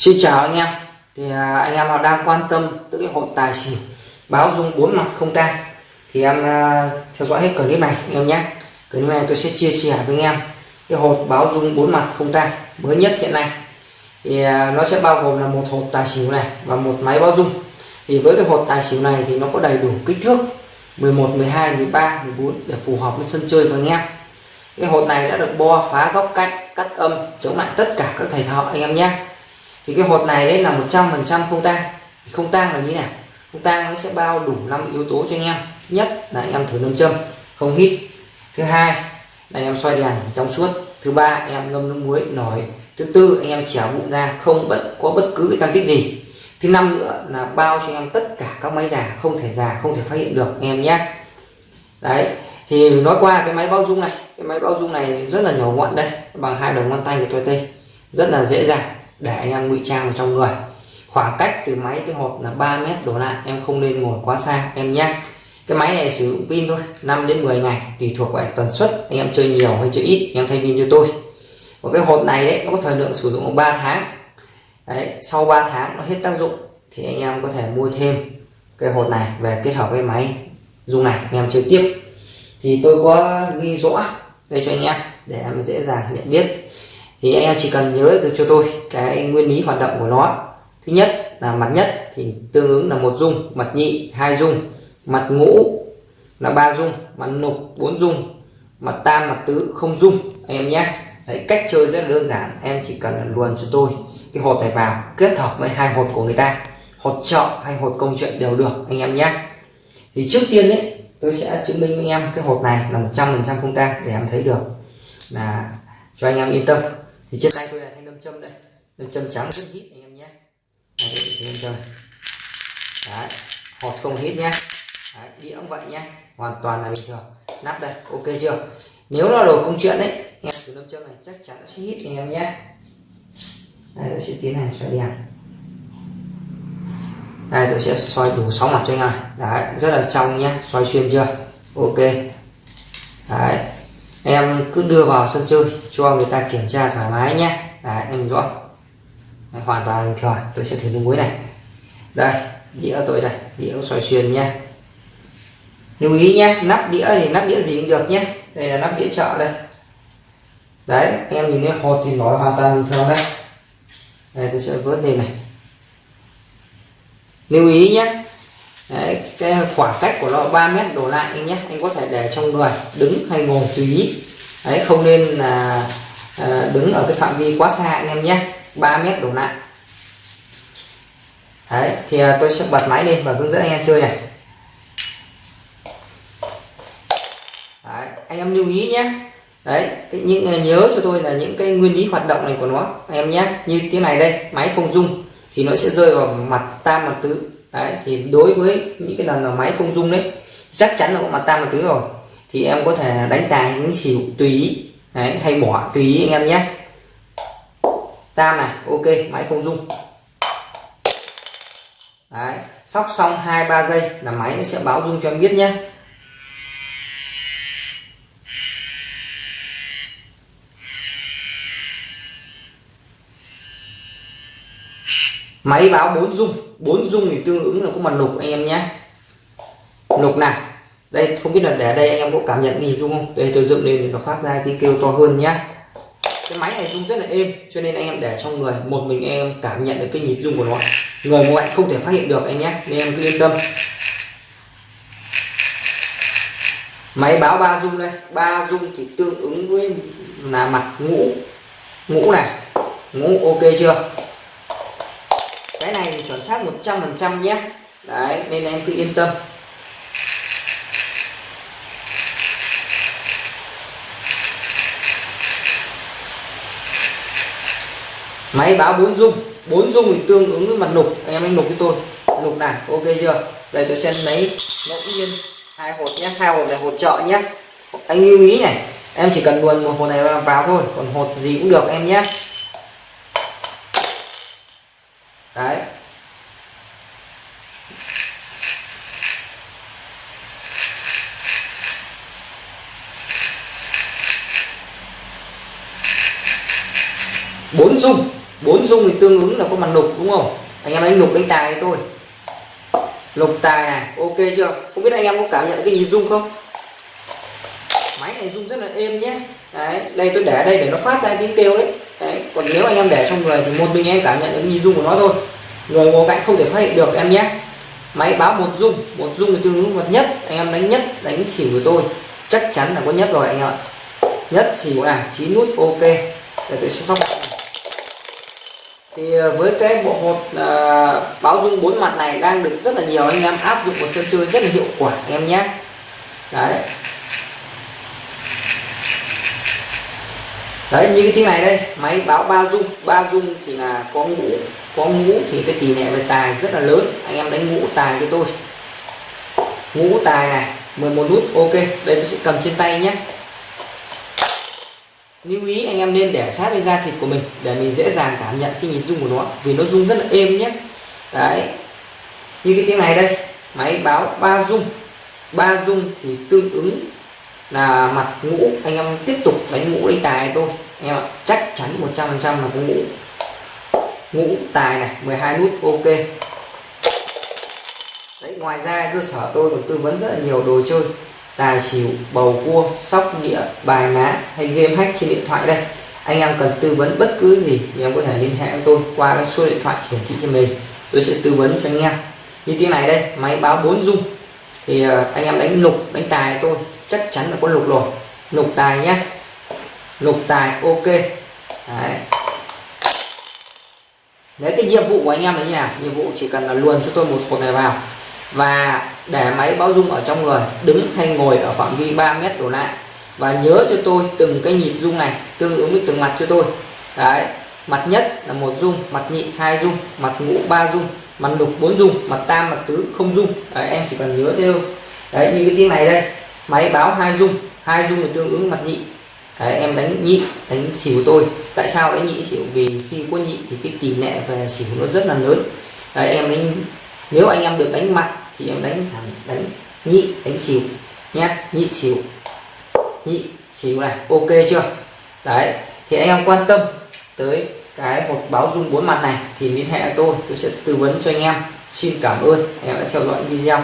Xin chào anh em. Thì à, anh em nào đang quan tâm tới cái hộp tài xỉu báo dung bốn mặt không tan thì em à, theo dõi hết clip này anh em nhé. Clip này tôi sẽ chia sẻ với anh em cái hộp báo dung bốn mặt không tan mới nhất hiện nay. Thì à, nó sẽ bao gồm là một hộp tài xỉu này và một máy báo dung. Thì với cái hộp tài xỉu này thì nó có đầy đủ kích thước 11 12 13 14 để phù hợp với sân chơi của anh em. Cái hộp này đã được bo, phá góc cách cắt âm, chống lại tất cả các thầy thợ anh em nhé thì cái hột này đấy là 100 phần trăm không tang. Không tang là như thế nào? Không tang nó sẽ bao đủ năm yếu tố cho anh em. Nhất là anh em thử nâm châm, không hít. Thứ hai là anh em xoay đèn trong suốt. Thứ ba, anh em ngâm nước muối, nổi. Thứ tư, anh em chẻo bụng ra, không bất, có bất cứ tăng tích gì. Thứ năm nữa là bao cho anh em tất cả các máy già, không thể già, không thể phát hiện được, anh em nhé. Đấy, thì nói qua cái máy bao dung này. Cái máy bao dung này rất là nhỏ gọn đây, bằng hai đầu ngón tay của tôi đây. Rất là dễ dàng để anh em ngụy trang vào trong người. Khoảng cách từ máy tới hộp là 3 mét đổ lại, em không nên ngồi quá xa, em nhé. Cái máy này sử dụng pin thôi 5 đến 10 ngày, tùy thuộc vào tần suất, anh em chơi nhiều hay chơi ít, em thay pin cho tôi. Và cái hộp này đấy, nó có thời lượng sử dụng 3 tháng. Đấy, sau 3 tháng nó hết tác dụng, thì anh em có thể mua thêm cái hộp này về kết hợp với máy dùng này, anh em chơi tiếp. Thì tôi có ghi rõ đây cho anh em, để em dễ dàng nhận biết thì anh em chỉ cần nhớ được cho tôi cái nguyên lý hoạt động của nó. Thứ nhất là mặt nhất thì tương ứng là một dung mặt nhị hai dung mặt ngũ là ba dung mặt nục bốn dung mặt tam mặt tứ không dung. Anh em nhé. Đấy, cách chơi rất đơn giản. Em chỉ cần luồn cho tôi cái hột này vào kết hợp với hai hột của người ta. Hột chọn hay hột công chuyện đều được anh em nhé. Thì trước tiên đấy tôi sẽ chứng minh với anh em cái hột này là 100% không ta để em thấy được. Là cho anh em yên tâm thì trên tay tôi là thanh lâm châm đây. Lâm châm trắng rất hít anh em nhé. Đây lâm châm đấy hột không hít nhé. Đấy, đĩa cũng vậy nhé. Hoàn toàn là bình thường. Nắp đây ok chưa? Nếu là đồ công chuyện đấy nghe từ lâm châm này chắc chắn nó sẽ hít anh em nhé. Đây tôi sẽ tiến hành xoay đèn. Đây tôi sẽ xoay đủ 6 mặt cho anh em đấy rất là trong nhé. Xoay xuyên chưa? Ok. Đấy em cứ đưa vào sân chơi cho người ta kiểm tra thoải mái nhé. Đấy em rõ. Đấy, hoàn toàn thoải, thường tôi sẽ thử nước muối này. Đây đĩa tôi đây đĩa xoay xuyên nhé. Lưu ý nhé nắp đĩa thì nắp đĩa gì cũng được nhé. Đây là nắp đĩa chợ đây. Đấy anh em nhìn thấy hột thì nó hoàn toàn bình thường đây. Đây tôi sẽ vớt lên này. Lưu ý nhé Đấy, cái khoảng cách của nó 3 mét đổ lại anh nhé. Anh có thể để trong người đứng hay ngồi tùy ý. Đấy không nên là à, đứng ở cái phạm vi quá xa anh em nhé. 3 mét đổ lại. Đấy thì à, tôi sẽ bật máy lên và hướng dẫn anh em chơi này. Đấy, anh em lưu ý nhé. Đấy cái, những ờ, nhớ cho tôi là những cái nguyên lý hoạt động này của nó anh em nhé. Như thế này đây máy không rung thì nó sẽ rơi vào mặt tam mặt tứ đấy thì đối với những cái lần mà máy không dung đấy chắc chắn là có mặt tam một tứ rồi. Thì em có thể đánh tài những xỉu tùy ý đấy, hay bỏ tùy ý anh em nhé. Tam này ok máy không dung đấy sóc xong hai ba giây là máy nó sẽ báo dung cho em biết nhé. Máy báo bốn dung. Bốn dung thì tương ứng là có mặt lục anh em nhé. Lục này. Đây, không biết là để đây anh em có cảm nhận gì đúng không? Đây, tôi dựng lên thì nó phát ra tiếng kêu to hơn nhé. Cái máy này rung rất là êm, cho nên anh em để trong người. Một mình em cảm nhận được cái nhịp rung của nó. Người ngoại không thể phát hiện được anh nhé. Nên em cứ yên tâm. Máy báo ba rung đây. Ba rung thì tương ứng với là mặt ngũ. Ngũ này. Ngũ ok chưa? Cái này thì chuẩn xác 100 phần trăm nhé. Đấy, nên em cứ yên tâm. Máy báo bốn dung. Bốn dung thì tương ứng với mặt nục. Anh em anh nục với tôi. Nục này, ok chưa? Đây, tôi sẽ lấy ngẫu nhiên hai hột nhé. Hai hột này hột trợ nhé. Anh lưu ý này, em chỉ cần luồn một hột này vào thôi. Còn hột gì cũng được em nhé đấy. Bốn dung. Bốn dung thì tương ứng là có mặt lục, đúng không? Anh em đánh lục đánh tài tôi lục tài này, ok chưa? Không biết anh em có cảm nhận cái nhịp rung không? Máy này rung rất là êm nhé. Đấy, đây tôi để đây để nó phát ra tiếng kêu ấy đấy còn nếu anh em để trong người thì một mình em cảm nhận được nhìn dung của nó thôi. Người ngồi cạnh không thể phát hiện được em nhé. Máy báo một dung một dung thì tương ứng vật nhất anh em đánh nhất đánh xỉu của tôi. Chắc chắn là có nhất rồi anh em ạ. Nhất xỉu này chín nút ok. Để tôi sẽ xong. Thì ờ, với cái bộ hột à, báo dung bốn mặt này đang được rất là nhiều anh em áp dụng vào sân chơi rất là hiệu quả anh em nhé. Đấy. Đấy, như cái tiếng này đây, máy báo ba dung. Ba dung thì là có ngũ có ngũ thì cái tỷ lệ về tài rất là lớn. Anh em đánh ngũ tài cho tôi. Ngũ tài này 11 nút, ok. Đây tôi sẽ cầm trên tay nhé. Lưu ý, anh em nên để sát lên da thịt của mình để mình dễ dàng cảm nhận cái nhịp rung của nó, vì nó rung rất là êm nhé. Đấy. Như cái tiếng này đây, máy báo ba rung ba rung thì tương ứng là mặt ngũ. Anh em tiếp tục đánh ngũ đánh tài tôi. Anh em ạ, chắc chắn 100% là có ngũ. Ngũ tài này 12 nút, ok. Đấy, ngoài ra cơ sở tôi còn tư vấn rất là nhiều đồ chơi. Tài xỉu, bầu cua, sóc đĩa, bài má hay game hack trên điện thoại đây. Anh em cần tư vấn bất cứ gì thì em có thể liên hệ với tôi qua cái số điện thoại hiển thị trên mình tôi sẽ tư vấn cho anh em. Như tiếng này đây, máy báo 4 dung thì ờ, anh em đánh lục, đánh tài tôi chắc chắn là có lục rồi. Lục tài nhé lục tài ok. Đấy. Đấy cái nhiệm vụ của anh em là như nào? Nhiệm vụ chỉ cần là luồn cho tôi một cột này vào. Và để máy báo dung ở trong người đứng hay ngồi ở phạm vi 3 mét đổ lại. Và nhớ cho tôi từng cái nhịp dung này tương ứng với từng mặt cho tôi. Đấy. Mặt nhất là một dung mặt nhị hai dung mặt ngũ ba dung mặt lục bốn dung mặt tam mặt tứ không dung. Đấy, em chỉ cần nhớ theo đấy như cái tiếng này đây máy báo hai dung hai dung là tương ứng mặt nhị. Đấy, em đánh nhị đánh xỉu tôi. Tại sao đánh nhị xỉu? Vì khi có nhị thì cái tỷ lệ về xỉu nó rất là lớn. Đấy, em đánh nếu anh em được đánh mặt thì em đánh thẳng đánh nhị đánh xỉu nhé. Nhị xỉu nhị xỉu này ok chưa? Đấy thì anh em quan tâm tới cái một báo dung bốn mặt này thì liên hệ tôi tôi sẽ tư vấn cho anh em. Xin cảm ơn anh em đã theo dõi video.